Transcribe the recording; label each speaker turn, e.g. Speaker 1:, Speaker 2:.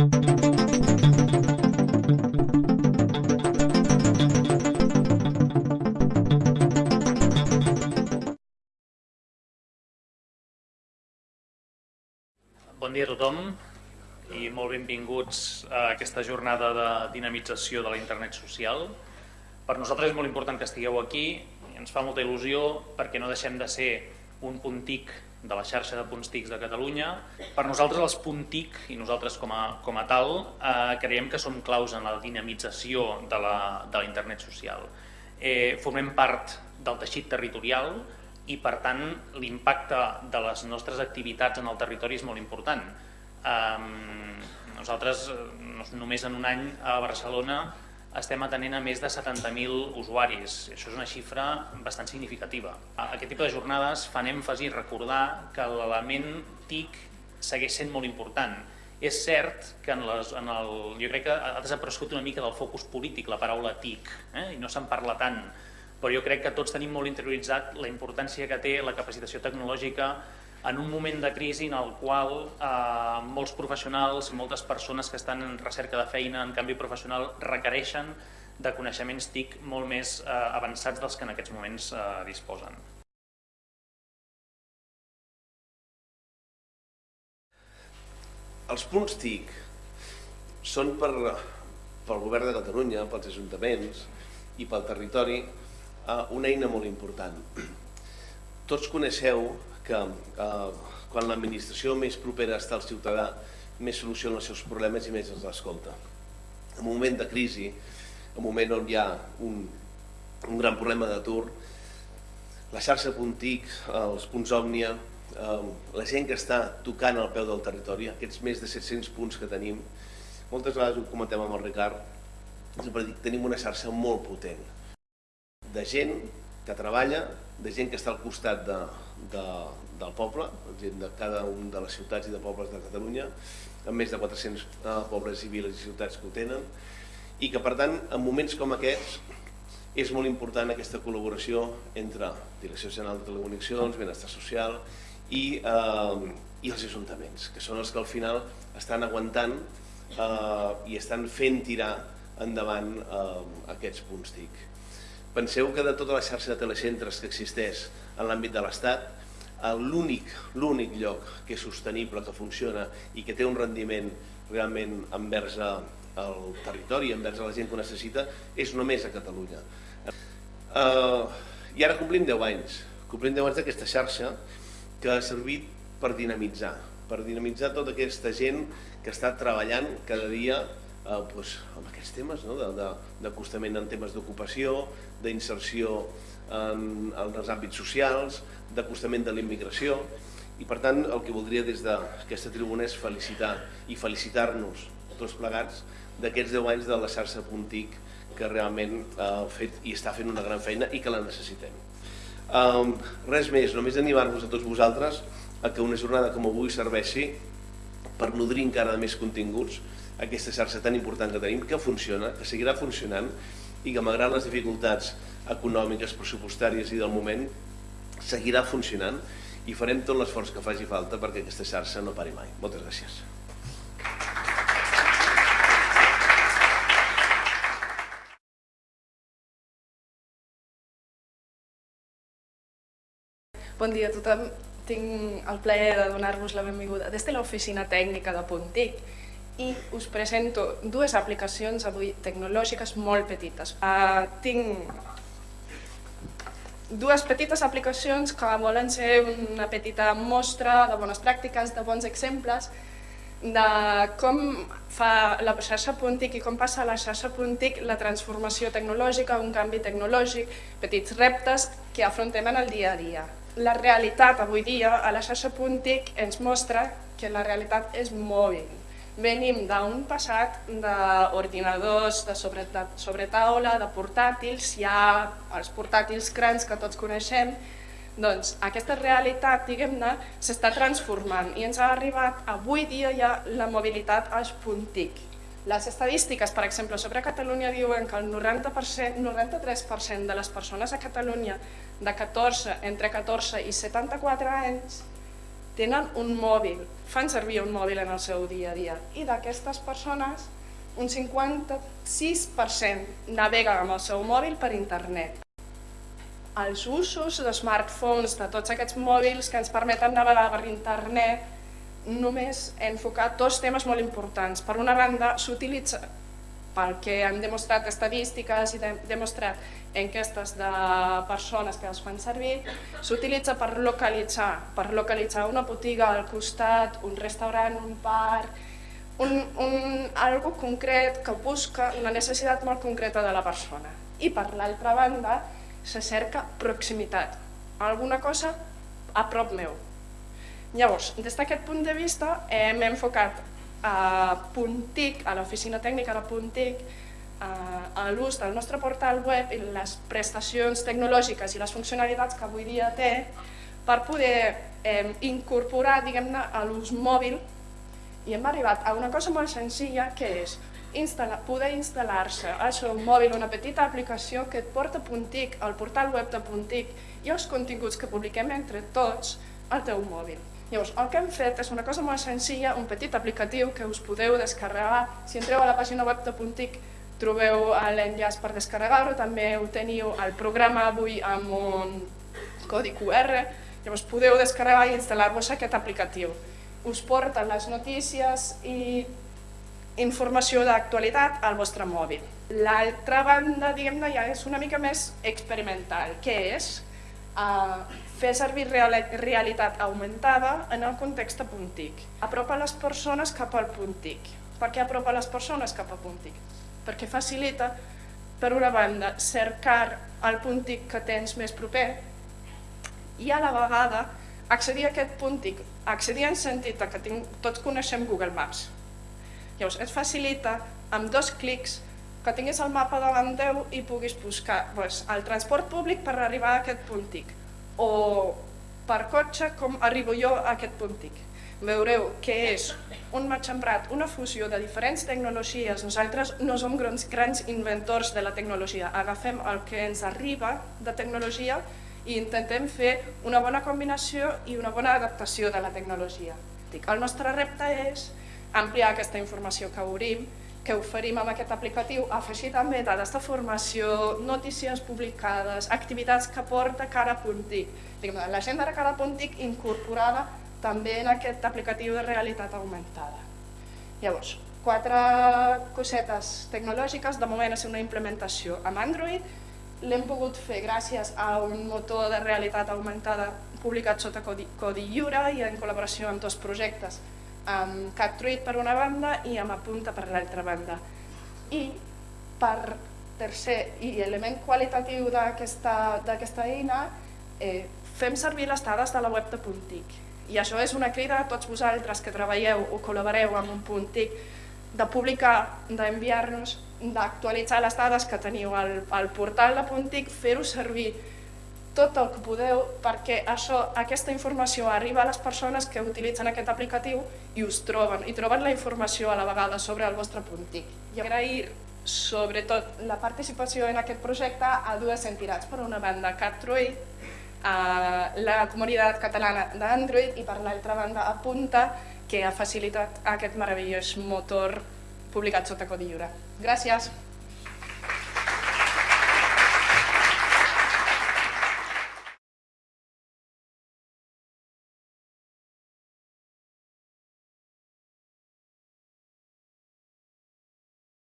Speaker 1: Bon dia a tothom i molt benvinguts a aquesta jornada de dinamització de la internet social. Per nosaltres és molt important que estigueu aquí i ens fa molta il·lusió perquè no deixem de ser un punt TIC de la xarxa de punts TICs de Catalunya. Per nosaltres els punt TIC i nosaltres com a, com a tal eh, creiem que som claus en la dinamització de la, de la internet social. Eh, formem part del teixit territorial i per tant l'impacte de les nostres activitats en el territori és molt important. Um, nosaltres només en un any a Barcelona estem atenent a més de 70.000 usuaris. Això és una xifra bastant significativa. Aquest tipus de jornades fan èmfasi recordar que l'element TIC segueix sent molt important. És cert que en les, en el, jo crec que ha desaparegut una mica del focus polític la paraula TIC eh? i no se'n parla tant però jo crec que tots tenim molt interioritzat la importància que té la capacitació tecnològica en un moment de crisi en el qual eh, molts professionals, moltes persones que estan en recerca de feina, en canvi professional, requereixen de coneixements TIC molt més eh, avançats dels que en aquests moments eh, disposen.
Speaker 2: Els punts TIC són per, pel govern de Catalunya, pels ajuntaments i pel territori uh, una eina molt important. Tots coneixeu que uh, quan l'administració més propera està al ciutadà, més soluciona els seus problemes i més els escolta. En un moment de crisi, en un moment on hi ha un, un gran problema d'atur, la xarxa Puntic, els punts Òmnia, eh, la gent que està tocant al peu del territori, aquests més de 700 punts que tenim, moltes vegades ho comentem amb el Ricard, sempre dic, tenim una xarxa molt potent de gent que treballa, de gent que està al costat de, de, del poble, gent de cada un de les ciutats i de pobles de Catalunya, amb més de 400 eh, pobles i viles i ciutats que ho tenen, i que per tant, en moments com aquests, és molt important aquesta col·laboració entre Direcció General de Telecomunicacions, Benestar Social i, eh, i els ajuntaments, que són els que al final estan aguantant eh, i estan fent tirar endavant eh, aquests punts TIC. Penseu que de tota la xarxa de telecentres que existeix en l'àmbit de l'Estat, l'únic l'únic lloc que és sostenible, que funciona i que té un rendiment realment envers el territori, envers la gent que ho necessita, és només a Catalunya. Uh, I ara complim 10 anys, complim 10 anys d'aquesta xarxa que ha servit per dinamitzar, per dinamitzar tota aquesta gent que està treballant cada dia eh, doncs, amb aquests temes no? d'acostament en temes d'ocupació, d'inserció en, en els àmbits socials, d'acostament de la immigració i per tant el que voldria des d'aquesta tribuna és felicitar i felicitar-nos tots plegats d'aquests 10 anys de la xarxa Puntic que realment ha fet i està fent una gran feina i que la necessitem. Um, res més, només animar-vos a tots vosaltres a que una jornada com avui serveixi per nodrir encara més continguts aquesta xarxa tan important que tenim, que funciona, que seguirà funcionant i que malgrat les dificultats econòmiques, pressupostàries i del moment, seguirà funcionant i farem tot l'esforç que faci falta perquè aquesta xarxa no pari mai. Moltes gràcies.
Speaker 3: Bon dia a tothom. Tinc el plaer de donar-vos la benvinguda des de l'oficina tècnica de Puntic i us presento dues aplicacions avui tecnològiques molt petites. Uh, tinc dues petites aplicacions que volen ser una petita mostra de bones pràctiques, de bons exemples, de com fa la xarxa Puntic i com passa a la xarxa Puntic la transformació tecnològica, un canvi tecnològic, petits reptes que afrontem en el dia a dia. La realitat avui dia a la xarxa Puntic ens mostra que la realitat és mòbil, venim d'un passat d'ordinadors, de de sobretaula, de portàtils, hi ha els portàtils grans que tots coneixem, doncs aquesta realitat, diguem-ne, s'està transformant i ens ha arribat, avui dia ja la mobilitat als puntic. Les estadístiques, per exemple, sobre Catalunya diuen que el 90%, 93% de les persones a Catalunya de 14, entre 14 i 74 anys tenen un mòbil, fan servir un mòbil en el seu dia a dia. I d'aquestes persones, un 56% navega amb el seu mòbil per internet. Els usos de smartphones, de tots aquests mòbils que ens permeten navegar per internet, només he enfocat dos temes molt importants. Per una banda, s'utilitza pel que han demostrat estadístiques i de, demostrat enquestes de persones que els fan servir, s'utilitza per localitzar, per localitzar una botiga al costat, un restaurant, un parc, un, un, algo concret que busca una necessitat molt concreta de la persona. I per l'altra banda, se cerca proximitat, alguna cosa a prop meu. Llavors, des d'aquest punt de vista, hem enfocat a Puntic, a l'oficina tècnica de Puntic, a l'ús del nostre portal web i les prestacions tecnològiques i les funcionalitats que avui dia té per poder eh, incorporar diguem-ne a l'ús mòbil i hem arribat a una cosa molt senzilla que és instal·lar, poder instal·lar-se al seu mòbil una petita aplicació que et porta Puntic, al portal web de Puntic i els continguts que publiquem entre tots al teu mòbil. Llavors, el que hem fet és una cosa molt senzilla, un petit aplicatiu que us podeu descarregar. Si entreu a la pàgina web de Puntic trobeu l'enllaç per descarregar-ho, també ho teniu al programa avui amb un codi QR, llavors podeu descarregar i instal·lar-vos aquest aplicatiu. Us porta les notícies i informació d'actualitat al vostre mòbil. L'altra banda, diguem-ne, ja és una mica més experimental, que és uh, fer servir realitat augmentada en el context puntic. Apropa les persones cap al puntic. Per què apropa les persones cap al puntic? Perquè facilita, per una banda, cercar el puntic que tens més proper i a la vegada accedir a aquest puntic, accedir en sentit que tinc, tots coneixem Google Maps. Llavors, et facilita amb dos clics que tinguis el mapa davant teu i puguis buscar doncs, el transport públic per arribar a aquest puntic o per cotxe com arribo jo a aquest puntic. Veureu que és un matxembrat, una fusió de diferents tecnologies. Nosaltres no som grans, grans inventors de la tecnologia, agafem el que ens arriba de tecnologia i intentem fer una bona combinació i una bona adaptació de la tecnologia. El nostre repte és ampliar aquesta informació que obrim que oferim amb aquest aplicatiu, afegir també dades de formació, notícies publicades, activitats que porta Cara Puntic. L'agenda de Cara Puntic incorporada també en aquest aplicatiu de realitat augmentada. Llavors, quatre cosetes tecnològiques, de moment és una implementació amb Android, l'hem pogut fer gràcies a un motor de realitat augmentada publicat sota codi, codi lliure i en col·laboració amb dos projectes amb CatTruit per una banda i amb Apunta per l'altra banda. I per tercer i element qualitatiu d'aquesta eina, eh, fem servir les dades de la web de Puntic. I això és una crida a tots vosaltres que treballeu o col·laboreu amb un Puntic de publicar, d'enviar-nos, d'actualitzar les dades que teniu al, al portal de Puntic, fer-ho servir tot el que podeu perquè això, aquesta informació arriba a les persones que utilitzen aquest aplicatiu i us troben, i troben la informació a la vegada sobre el vostre puntic. I agrair sobretot la participació en aquest projecte a dues entitats, per una banda CatDroid, a la comunitat catalana d'Android i per l'altra banda Apunta, que ha facilitat aquest meravellós motor publicat sota codi lliure. Gràcies!